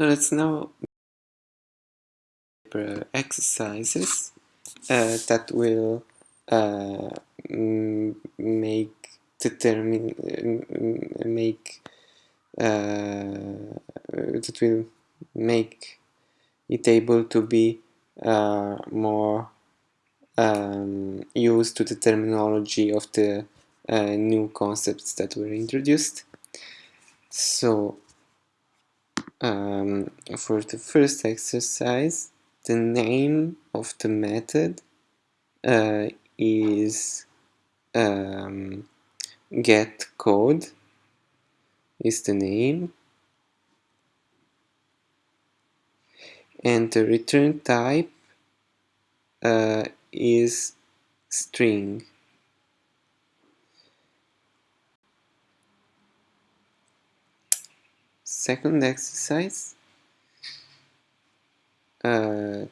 Let's now exercises uh, that will uh, make determine make uh, that will make it able to be uh, more um, used to the terminology of the uh, new concepts that were introduced. So um, for the first exercise, the name of the method uh, is um, get code is the name. And the return type uh, is string second exercise. Uh,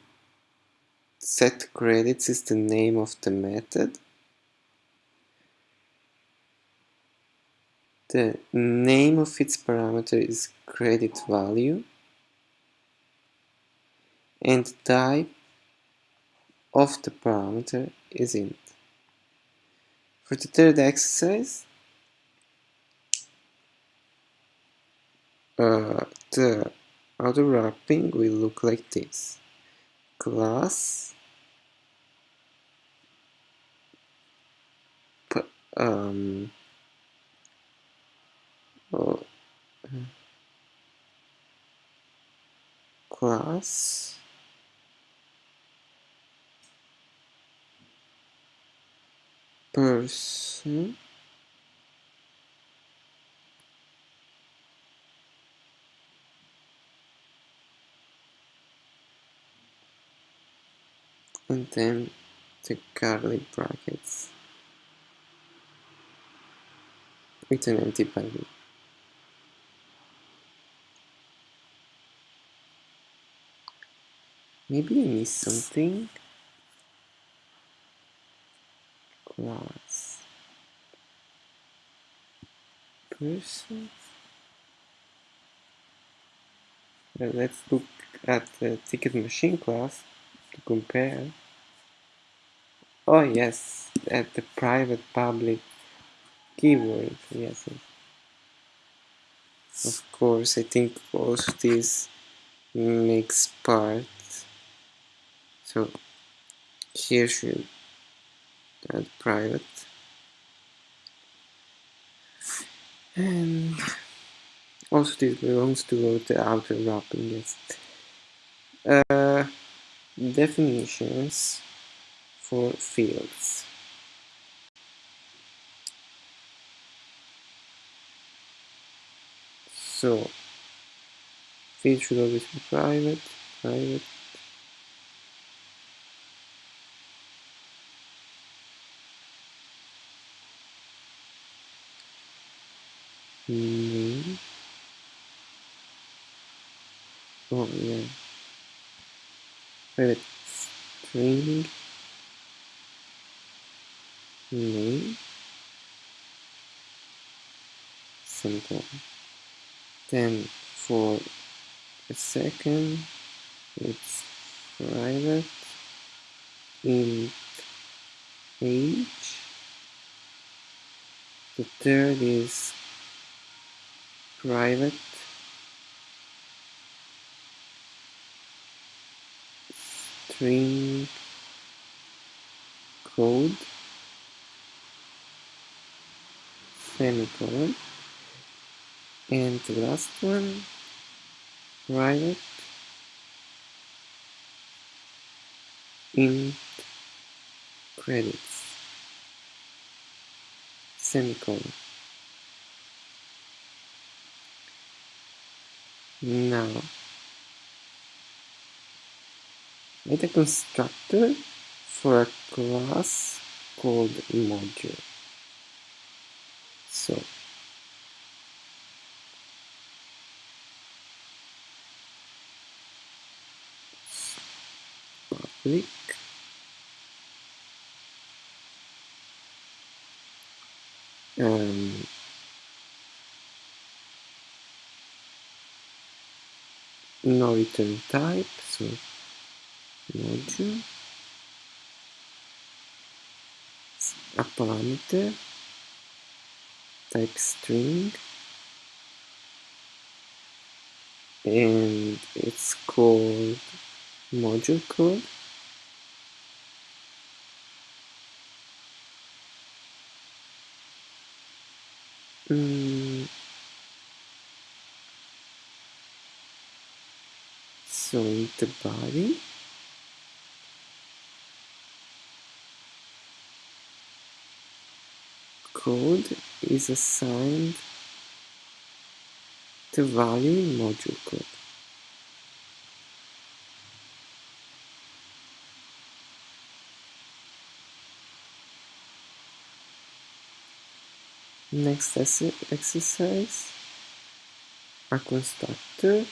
set credits is the name of the method. The name of its parameter is credit value. And type of the parameter is int. For the third exercise, uh, the outer wrapping will look like this. Class um, oh, class person and then the curly brackets with an empty value. Maybe I missed something. Class person. Uh, let's look at the ticket machine class to compare. Oh yes, at the private public keyword, yes. Of course, I think also this makes part. So here should add private. And also this belongs to the outer wrapping, yes. Uh, definitions for fields. So, field should always be private, private. Name. Oh yeah. Private string name simple. Then for a second it's private int age. The third is private. String code semicolon and the last one private int credits. Semicolon. Now write a constructor for a class called module so. Public. Um, no return type, so module, a parameter, type string, and it's called module code. Mm. So the body, code is assigned the value in module code. Next exercise, a constructor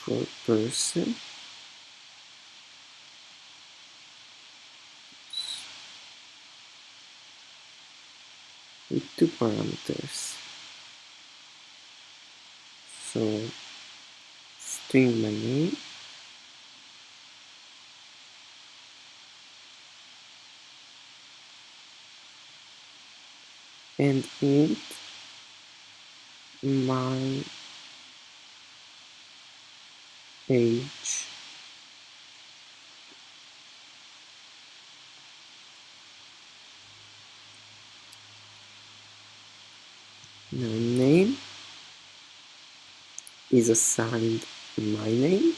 for person with two parameters. So string my name and int my age now name is assigned my name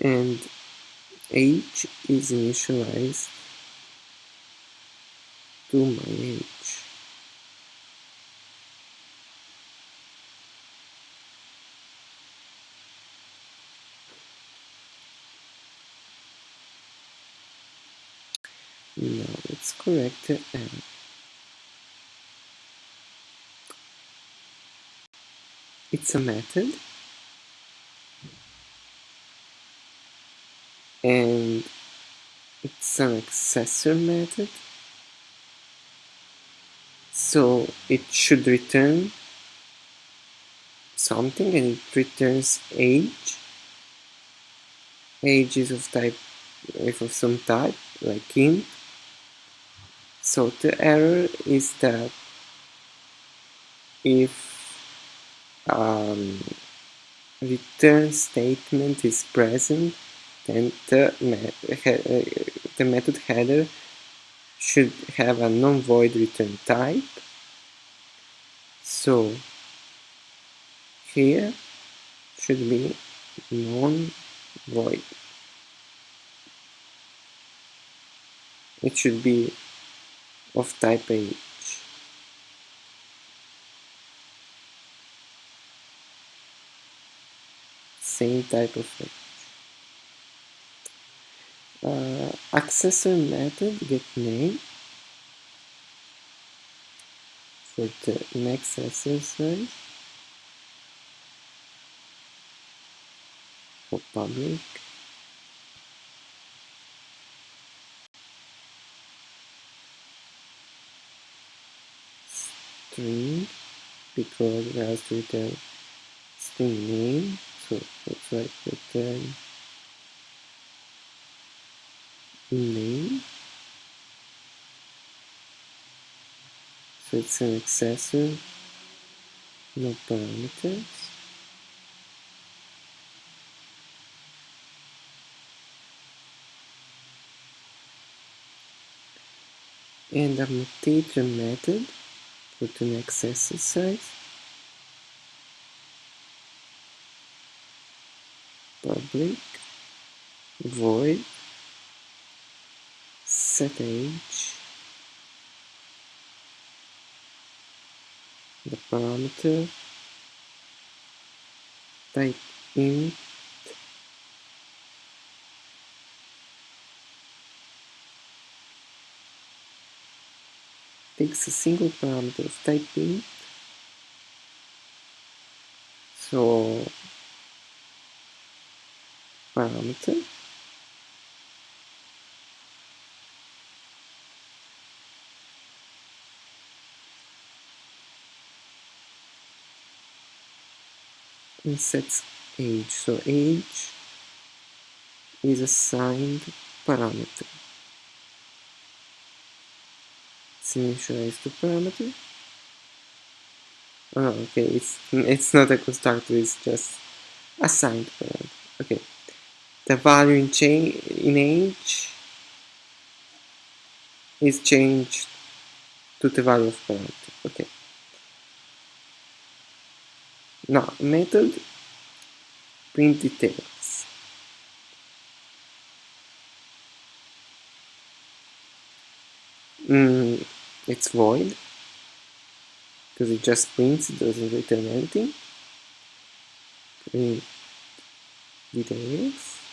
and age is initialized to my age. Now let's correct the error. It's a method. And it's an accessor method. So it should return something and it returns age. Age is of type if of some type like int. So the error is that if um, return statement is present then the, the method header should have a non-void return type. So here should be non-void. It should be of type age. Same type of. Uh, accessor method get name. For the next exercise for public. String because it has to return string name so let's write return name so it's an accessor no parameters. And a mutator method for the next exercise public void set age the parameter type int takes a single parameter of type int. So parameter and sets age. So age is assigned parameter. It's initialized to parameter. Oh okay. It's it's not a constructor. It's just assigned parameter. Okay. The value in in age is changed to the value of parameter. Okay. Now method print details. Mm, it's void because it just prints, it doesn't return anything. Print details.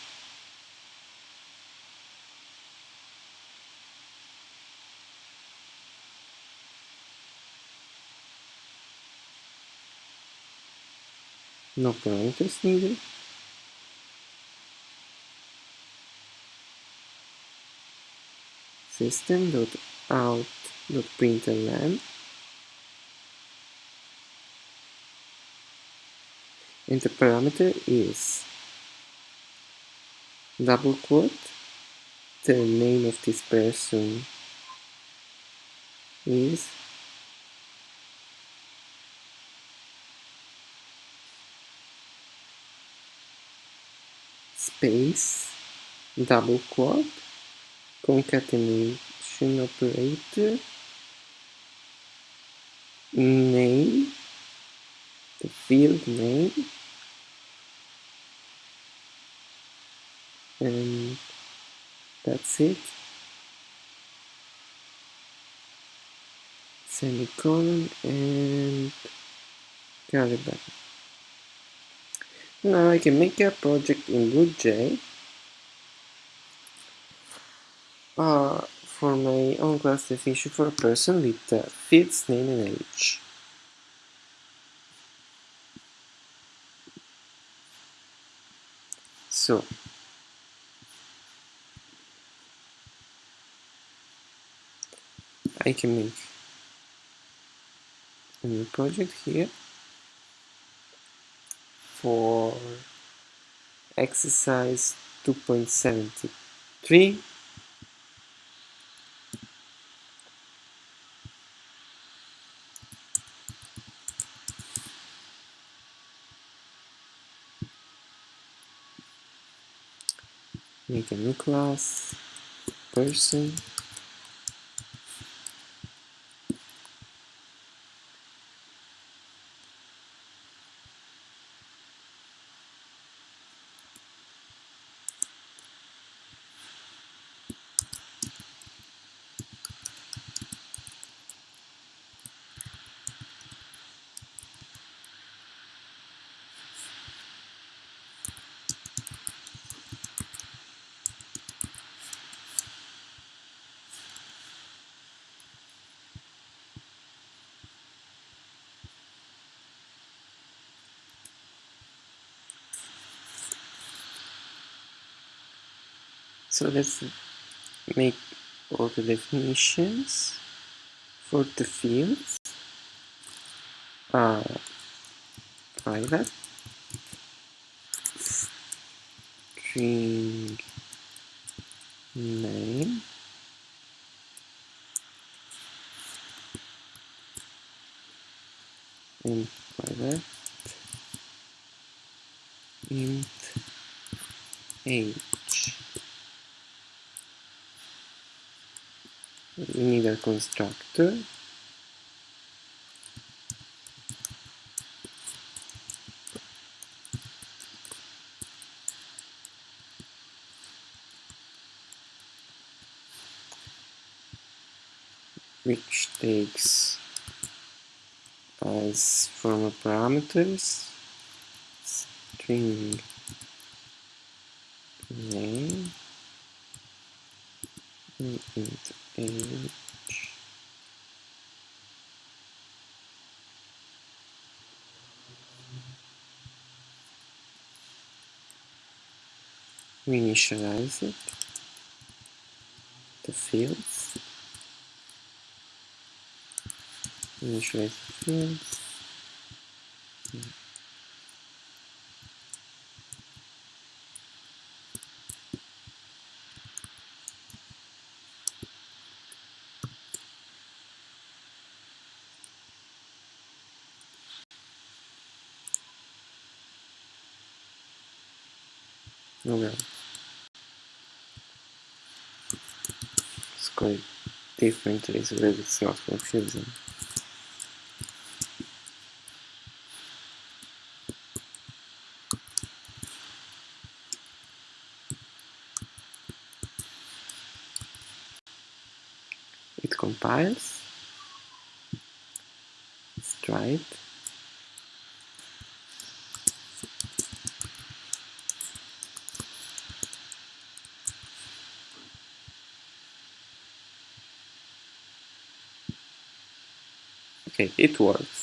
No parameters needed. system.out.println and the parameter is double quote the name of this person is space double quote concatenation operator name the field name and that's it. Semicolon and curly bracket now I can make a project in BlueJ uh, for my own class definition for a person with the field's name and age. So, I can make a new project here for exercise 2.73 make a new class person So let's make all the definitions for the fields. Uh, private string name. And private int age we need a constructor which takes as formal parameters string name and int age we initialize it. The fields. Initialize the fields Call it differently so that it's not confusing. It compiles. Try It works.